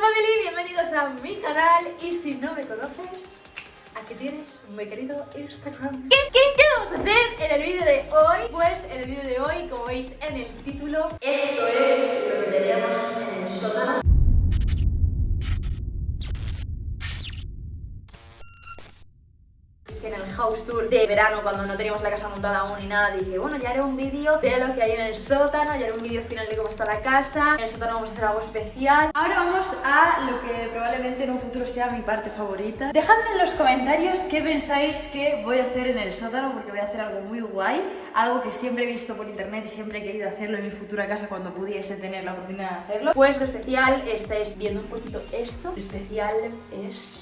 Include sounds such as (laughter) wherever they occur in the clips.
family, bienvenidos a mi canal. Y si no me conoces, aquí tienes mi querido Instagram. ¿Qué, vamos a hacer en el vídeo de hoy? Pues en el vídeo de hoy, como veis en el título, esto es lo que teníamos en el sótano que en el house tour de verano cuando no teníamos la casa montada aún ni nada dije bueno ya haré un vídeo de lo que hay en el sótano ya haré un vídeo final de cómo está la casa. En el sótano vamos a hacer algo especial ahora vamos a lo que probablemente en un futuro sea mi parte favorita. Dejadme en los comentarios qué pensáis que voy a hacer en el sótano porque voy a hacer algo muy guay algo que siempre he visto por internet y siempre he querido hacerlo en mi futura casa cuando pudiese tener la oportunidad de hacerlo pues lo especial estáis viendo un poquito esto lo especial es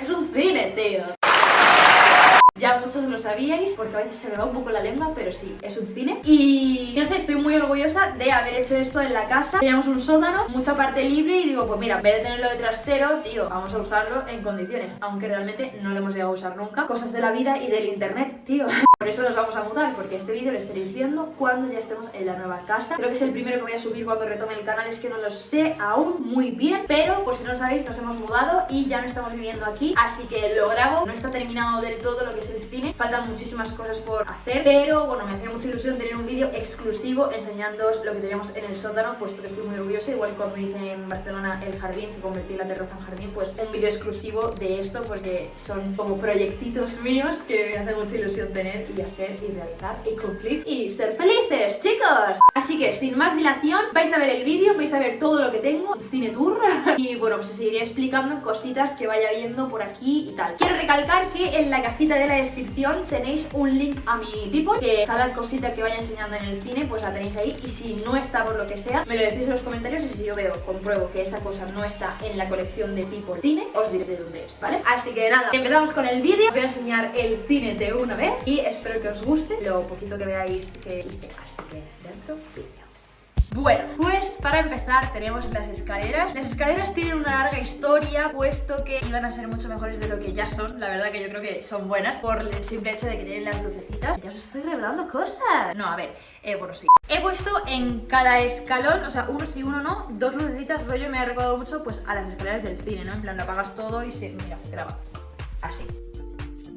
es un cine, tío. Ya muchos lo sabíais, porque a veces se me va un poco la lengua, pero sí, es un cine. Y no sé, estoy muy orgullosa de haber hecho esto en la casa. Teníamos un sótano, mucha parte libre y digo, pues mira, en vez de tenerlo de trastero, tío, vamos a usarlo en condiciones. Aunque realmente no lo hemos llegado a usar nunca. Cosas de la vida y del internet, tío. Por eso nos vamos a mudar, porque este vídeo lo estaréis viendo cuando ya estemos en la nueva casa. Creo que es el primero que voy a subir cuando retome el canal, es que no lo sé aún muy bien, pero por si no lo sabéis, nos hemos mudado y ya no estamos viviendo aquí, así que lo grabo. No está terminado del todo lo que es el cine, faltan muchísimas cosas por hacer, pero bueno, me hacía mucha ilusión tener un vídeo exclusivo enseñándoos lo que teníamos en el sótano, puesto que estoy muy orgullosa, igual cuando hice en Barcelona el jardín, que convertí la terraza en jardín, pues un vídeo exclusivo de esto, porque son como proyectitos míos que me hace mucha ilusión tener y hacer y realizar y cumplir y ser felices, chicos. Así que sin más dilación, vais a ver el vídeo, vais a ver todo lo que tengo, un cine tour (laughs) y bueno, pues os seguiré explicando cositas que vaya viendo por aquí y tal. Quiero recalcar que en la cajita de la descripción tenéis un link a mi People, que cada cosita que vaya enseñando en el cine pues la tenéis ahí y si no está por lo que sea, me lo decís en los comentarios y si yo veo, compruebo que esa cosa no está en la colección de People Cine, os diré de dónde es, ¿vale? Así que nada, empezamos con el vídeo, voy a enseñar el cine de una vez y espero que os guste lo poquito que veáis que hice. Así que dentro vídeo. Bueno, pues para empezar tenemos las escaleras Las escaleras tienen una larga historia Puesto que iban a ser mucho mejores de lo que ya son La verdad que yo creo que son buenas Por el simple hecho de que tienen las lucecitas Ya os estoy revelando cosas No, a ver, eh, bueno, sí He puesto en cada escalón, o sea, uno sí, uno no Dos lucecitas, rollo me ha recordado mucho Pues a las escaleras del cine, ¿no? En plan, lo apagas todo y se, mira, graba Así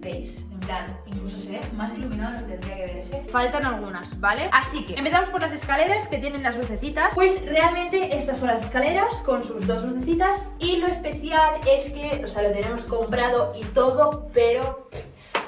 ¿Veis? En plan, incluso se ve más iluminado de lo que tendría que verse Faltan algunas, ¿vale? Así que empezamos por las escaleras que tienen las lucecitas Pues realmente estas son las escaleras con sus dos lucecitas Y lo especial es que, o sea, lo tenemos comprado y todo, pero...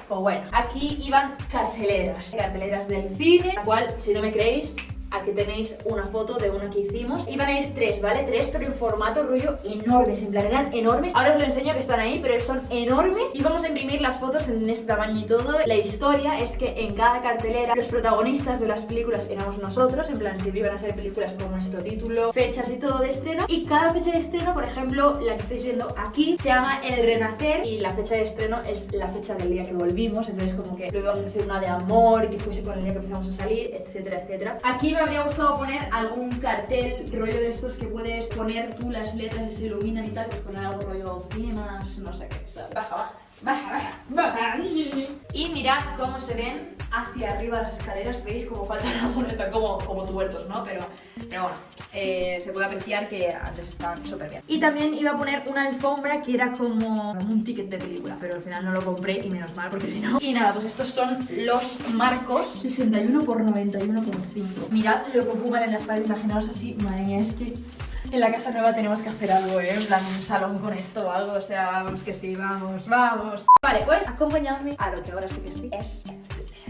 Pues bueno, aquí iban carteleras Carteleras del cine, la cual, si no me creéis, Aquí tenéis una foto de una que hicimos. Iban a ir tres, ¿vale? Tres, pero en formato rollo enormes En plan, eran enormes. Ahora os lo enseño que están ahí, pero son enormes. Y vamos a imprimir las fotos en este tamaño y todo. La historia es que en cada cartelera Los protagonistas de las películas éramos nosotros. En plan, siempre iban a ser películas con nuestro título Fechas y todo de estreno. Y cada fecha de estreno, por ejemplo, la que estáis viendo aquí Se llama El Renacer. Y la fecha de estreno es la fecha del día que volvimos. Entonces como que luego íbamos a hacer una de amor Que fuese con el día que empezamos a salir, etcétera, etcétera. Aquí me habría gustado poner algún cartel rollo de estos que puedes poner tú las letras y se iluminan y tal, pues poner algo rollo cinemas, no sé qué, ¿sabes? Baja. Baja, baja, baja. Y mirad cómo se ven hacia arriba las escaleras, veis como faltan algunos, están como, como tuertos, ¿no? Pero, pero bueno, eh, se puede apreciar que antes estaban súper bien. Y también iba a poner una alfombra que era como un ticket de película, pero al final no lo compré y menos mal porque si no... Y nada, pues estos son los marcos 61 por 91,5. Mirad lo que ocupan en las paredes, imaginaos así, madre mía, es que en la casa nueva tenemos que hacer algo, ¿eh? En plan, un salón con esto o algo, o sea, vamos que sí, vamos, vamos. Vale, pues acompañadme a lo que ahora sí que sí es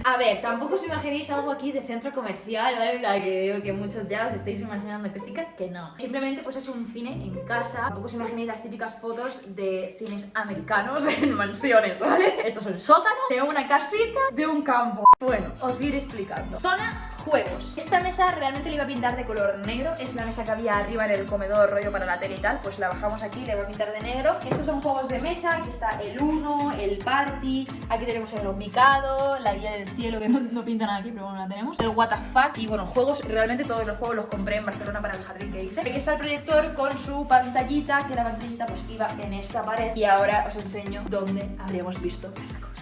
a ver, tampoco os imaginéis algo aquí de centro comercial, ¿vale? Que que muchos ya os estáis imaginando sí, que no. Simplemente pues es un cine en casa. Tampoco os imaginéis las típicas fotos de cines americanos (laughs) en mansiones, ¿vale? Esto es el sótano de una casita de un campo. Bueno, os voy a ir explicando. Zona juegos. Esta mesa realmente le iba a pintar de color negro, es la mesa que había arriba en el comedor rollo para la tele y tal, pues la bajamos aquí, le voy a pintar de negro. Estos son juegos de mesa, aquí está el Uno, el Party, aquí tenemos el Omicado, la Guía del Cielo, que no, pinta nada aquí, pero bueno, la tenemos, el What y bueno, juegos, realmente todos los juegos los compré en Barcelona para el jardín que hice. Aquí está el proyector con su pantallita, que la pantallita pues iba en esta pared y ahora os enseño dónde habríamos visto las cosas.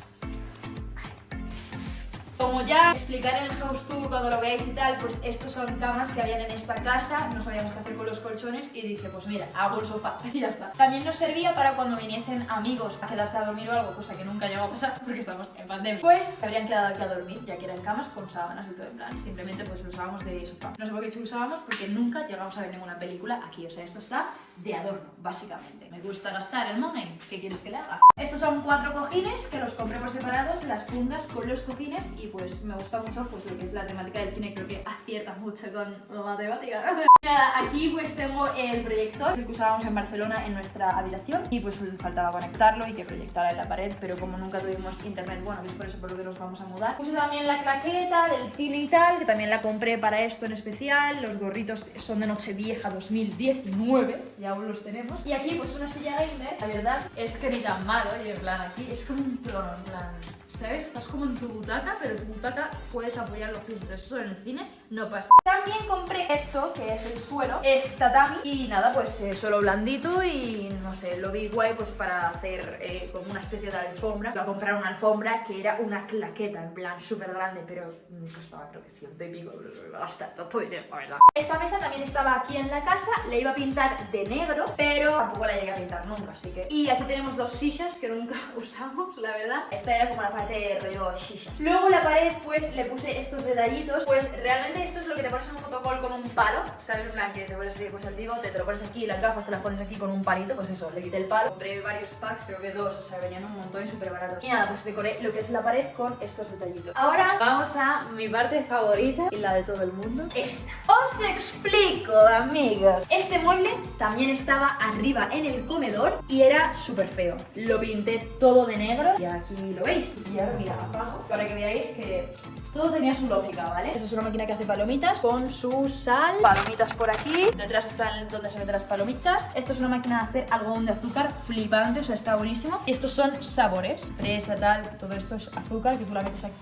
Como ya explicaré en el house tour cuando lo veáis y tal, pues estos son camas que habían en esta casa, no sabíamos qué hacer con los colchones y dije, pues mira, hago el sofá (laughs) y ya está. También nos servía para cuando viniesen amigos a quedarse a dormir o algo, cosa que nunca llegó a pasar (laughs) porque estamos en pandemia. Pues se habrían quedado aquí a dormir, ya que eran camas con sábanas y todo en plan, simplemente pues lo usábamos de sofá. No sé por qué lo usábamos porque nunca llegamos a ver ninguna película aquí, o sea, esto está de adorno, básicamente. Me gusta gastar el momento, ¿qué quieres que le haga? Estos son cuatro cojines que los compré por separados, las fundas con los cojines y pues me gusta mucho pues lo que es la temática del cine, creo que acierta mucho con la matemática. Nada, (laughs) aquí pues tengo el proyector que usábamos en Barcelona en nuestra habitación y pues faltaba conectarlo y que proyectara en la pared, pero como nunca tuvimos internet, bueno, es por eso por lo que nos vamos a mudar. Puse también la claqueta del cine y tal, que también la compré para esto en especial, los gorritos son de Nochevieja 2019, ya aún los tenemos. Y aquí pues una silla gamer, la verdad es que ni tan malo, y en plan aquí es como un trono, en plan... ¿Sabes? Estás como en tu butaca, pero tu butaca puedes apoyar los pies. Entonces eso en el cine no pasa. También compré esto, que es el suelo. Es tatami. Y nada, pues eh, suelo blandito y no sé, lo vi guay pues para hacer eh, como una especie de alfombra. A comprar una alfombra que era una claqueta, en plan súper grande, pero me costaba creo que ciento y pico. Iba a gastar tanto dinero, la verdad. Esta mesa también estaba aquí en la casa. Le iba a pintar de negro, pero tampoco la llegué a pintar nunca, así que... Y aquí tenemos dos sillas que nunca (laughs) usamos, la verdad. Esta era como la parte de rollo shisha. Luego la pared pues le puse estos detallitos, pues realmente esto es lo que te pones en un fotocall con un palo, ¿sabes? En plan que te pones así, pues el bigote, te lo pones aquí, las gafas te las pones aquí con un palito, pues eso, le quité el palo. Compré varios packs, creo que dos, o sea, venían un montón y súper baratos. Y nada, pues decoré lo que es la pared con estos detallitos. Ahora vamos a mi parte favorita y la de todo el mundo, esta. Os explico, amigos. Este mueble también estaba arriba en el comedor y era súper feo. Lo pinté todo de negro y aquí lo veis. Y ahora mira, abajo, para que veáis que todo tenía su lógica, ¿vale? Esta es una máquina que hace palomitas con su sal. Palomitas por aquí. Detrás está donde se meten las palomitas. Esto es una máquina de hacer algodón de azúcar flipante, o sea, está buenísimo. Y estos son sabores. Fresa, tal, todo esto es azúcar que tú la metes aquí.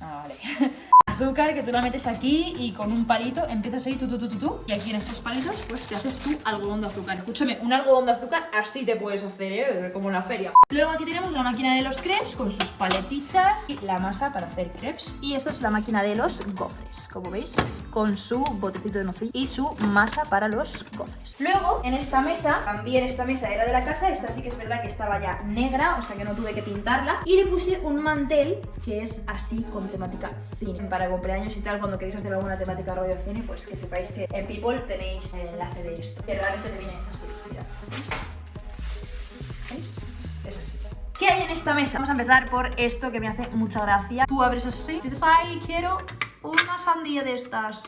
Ah, vale. (laughs) azúcar que tú la metes aquí y con un palito empiezas ahí tú, tú, tú, tú, tú y aquí en estos palitos pues te haces tu algodón de azúcar. Escúchame, un algodón de azúcar así te puedes hacer, ¿eh? Como en la feria. Luego aquí tenemos la máquina de los crepes con sus paletitas y la masa para hacer crepes. Y esta es la máquina de los gofres, como veis, con su botecito de nocilla y su masa para los gofres. Luego, en esta mesa, también esta mesa era de la casa, esta sí que es verdad que estaba ya negra, o sea que no tuve que pintarla. Y le puse un mantel que es así con temática cine, para cumpleaños y tal, cuando queréis hacer alguna temática rollo cine, pues que sepáis que en People tenéis el enlace de esto. Que realmente te viene así, ¿Veis? Es así. ¿Qué hay en esta mesa? Vamos a empezar por esto que me hace mucha gracia. Tú abres así y dices, ay, quiero una sandía de estas.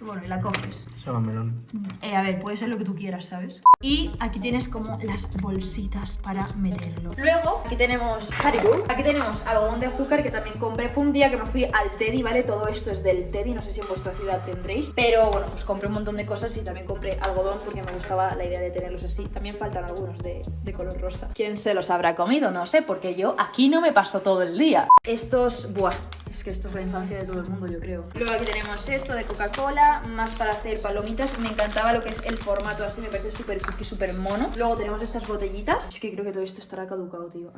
Bueno, y la coges. melón. Eh, a ver, puede ser lo que tú quieras, ¿sabes? Y aquí tienes como las bolsitas para meterlo. Luego, aquí tenemos Haribo. Aquí tenemos algodón de azúcar que también compré. Fue un día que me fui al Teddy, ¿vale? Todo esto es del Teddy, no sé si en vuestra ciudad tendréis. Pero bueno, pues compré un montón de cosas y también compré algodón porque me gustaba la idea de tenerlos así. También faltan algunos de, de color rosa. ¿Quién se los habrá comido? No sé, porque yo aquí no me paso todo el día. Estos, buah, es que esto es la infancia de todo el mundo, yo creo. Luego aquí tenemos esto de Coca-Cola, más para hacer palomitas. Me encantaba lo que es el formato así, me parece súper cookie, súper mono. Luego tenemos estas botellitas. Es que creo que todo esto estará caducado, tío.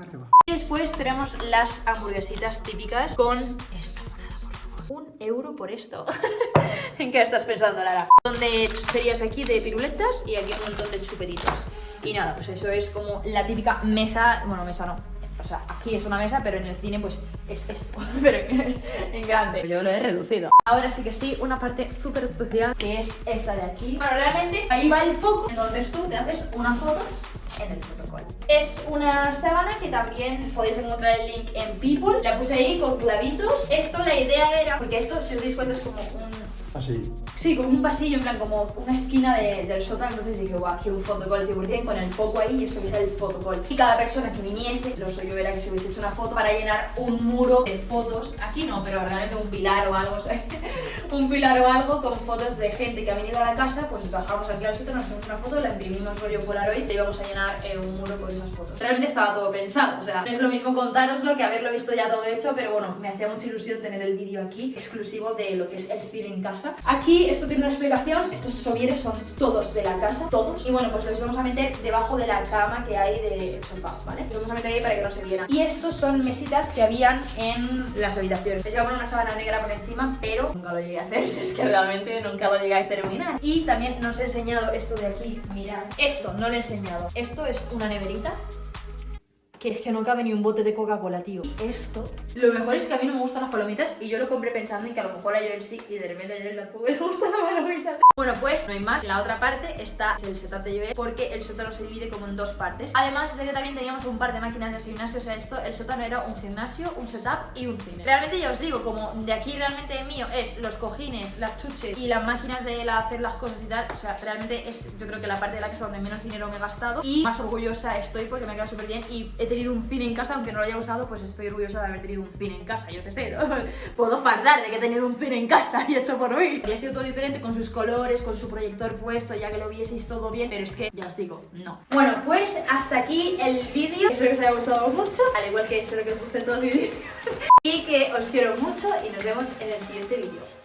Y después tenemos las hamburguesitas típicas con esta por favor. Un euro por esto. (laughs) ¿En qué estás pensando, Lara? Donde chucherías aquí de piruletas y aquí un montón de chupetitos. Y nada, pues eso es como la típica mesa, bueno, mesa no, sea, aquí es una mesa, pero en el cine pues es esto, (laughs) pero en grande. Yo lo he reducido. Ahora sí que sí, una parte súper especial que es esta de aquí. Bueno, realmente ahí va el foco, entonces tú te haces una foto en el fotocall. Es una sábana que también podéis encontrar el link en People. La puse ahí con clavitos. Esto la idea era, porque esto si os dais cuenta es como un Sí, como un pasillo, en plan, como una esquina de, del sótano. Entonces dije, guau, quiero un fotocall 100% con el foco ahí y esto que sea el fotocall. Y cada persona que viniese, lo yo era que se hubiese hecho una foto para llenar un muro de fotos. Aquí no, pero realmente un pilar o algo, ¿sabes? Un pilar o algo con fotos de gente que ha venido a la casa, pues bajamos aquí al sótano, nos hacemos una foto, la imprimimos rollo Polaroid y íbamos a llenar eh, un muro con esas fotos. Realmente estaba todo pensado, o sea, no es lo mismo contároslo que haberlo visto ya todo hecho, pero bueno, me hacía mucha ilusión tener el vídeo aquí, exclusivo de lo que es el cine en casa. Aquí esto tiene una explicación, estos sovieres son todos de la casa, todos, y bueno, pues los vamos a meter debajo de la cama que hay de sofá, ¿vale? Los vamos a meter ahí para que no se vieran. Y estos son mesitas que habían en las habitaciones. Les voy a poner una sábana negra por encima, pero nunca lo llegué hacer, (laughs) si es que realmente nunca lo llegué a terminar. Y también nos he enseñado esto de aquí, mirad. Esto no lo he enseñado. Esto es una neverita que es que no cabe ni un bote de Coca-Cola, tío. Esto, lo mejor es que a mí no me gustan las palomitas y yo lo compré pensando en que a lo mejor a Joel sí y de repente a Joel tampoco le (laughs) gusta la palomita. Bueno, pues no hay más. En la otra parte está el setup de Joel porque el sótano se divide como en dos partes. Además de que también teníamos un par de máquinas de gimnasio, o sea, esto, el sótano era un gimnasio, un setup y un cine. Realmente ya os digo, como de aquí realmente mío es los cojines, las chuches y las máquinas de hacer las cosas y tal, o sea, realmente es yo creo que la parte de la casa donde menos dinero me he gastado y más orgullosa estoy porque me ha quedado súper bien y he tenido un cine en casa, aunque no lo haya usado, pues estoy orgullosa de haber tenido un cine en casa, yo qué sé. (laughs) Puedo fardar de que tener un cine en casa y hecho por mí. Y ha sido todo diferente con sus colores, con su proyector puesto, ya que lo vieseis todo bien, pero es que, ya os digo, no. Bueno, pues hasta aquí el vídeo. Espero que os haya gustado mucho, al igual que espero que os gusten todos mis (laughs) vídeos. y que os quiero mucho y nos vemos en el siguiente vídeo.